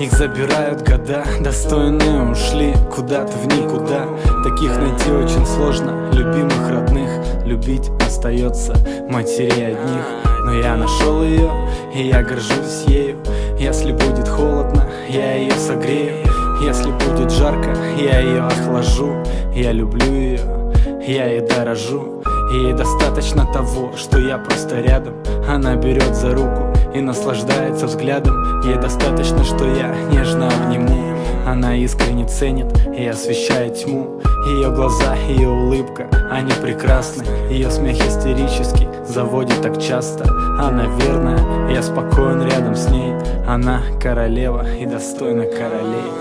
их забирают года Достойные ушли куда-то в никуда. Таких найти очень сложно, любимых, родных. Любить остается матерей одних. Но я нашел ее, и я горжусь ею. Если будет холодно, я ее согрею. Если будет жарко, я ее охлажу. Я люблю ее, я ей дорожу. Ей достаточно того, что я просто рядом. Она берет за руку и наслаждается взглядом. Ей достаточно, что я нежно обниму Она искренне ценит и освещает тьму. Ее глаза, ее улыбка, они прекрасны. Ее смех истерический, заводит так часто. Она верная, я спокоен рядом с ней. Она королева и достойна королей.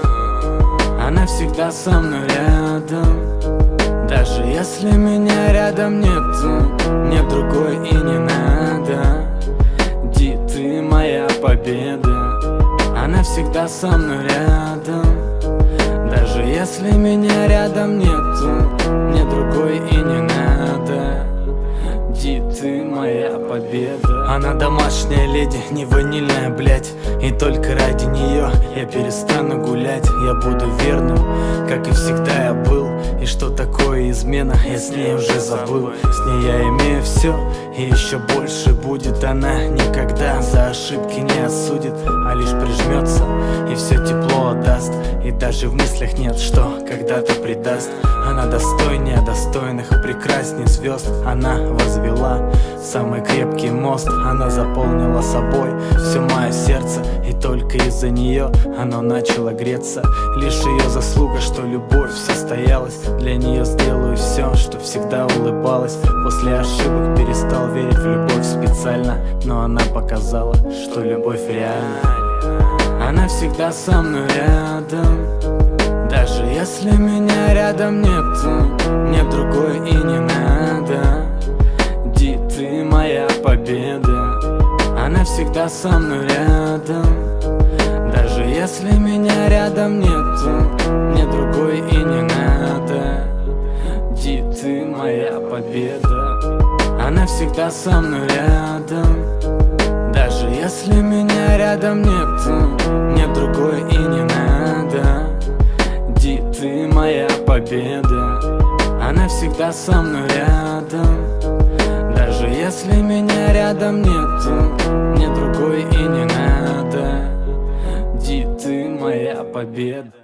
Она всегда со мной рядом. Даже если меня рядом нету Мне другой моя победа Она всегда со мной рядом. Даже если меня рядом нету Мне другой и не надо. Ди, ты моя победа Она домашняя леди, не ванильная, блядь. И только ради нее я перестану гулять. Я буду верным, как и всегда я был. И что такое измена, я с ней уже забыл. С ней я имею все, и еще больше будет. Она никогда за ошибки не осудит А лишь все отдаст И даже в мыслях нет, что когда-то предаст Она достойнее достойных, прекрасней звезд. Она возвела самый крепкий мост. Она заполнила собой все мое сердце. И только из-за нее оно начало греться. Лишь ее заслуга, что любовь состоялась. Для нее сделаю все, что всегда улыбалась. После ошибок перестал верить в любовь специально. Но она показала, что любовь реальна Она всегда со мной рядом. Даже если меня рядом нету Мне другой и не надо. Ди, ты моя победа Она всегда со мной рядом. Даже если меня рядом нету Мне другой и не надо. Ди, ты моя победа Она всегда со мной рядом Даже если меня рядом нету Мне другой и не надо. Ди, ты моя победа Она всегда со мной рядом. Даже если меня рядом нету Мне другой и не надо. Ди, ты моя победа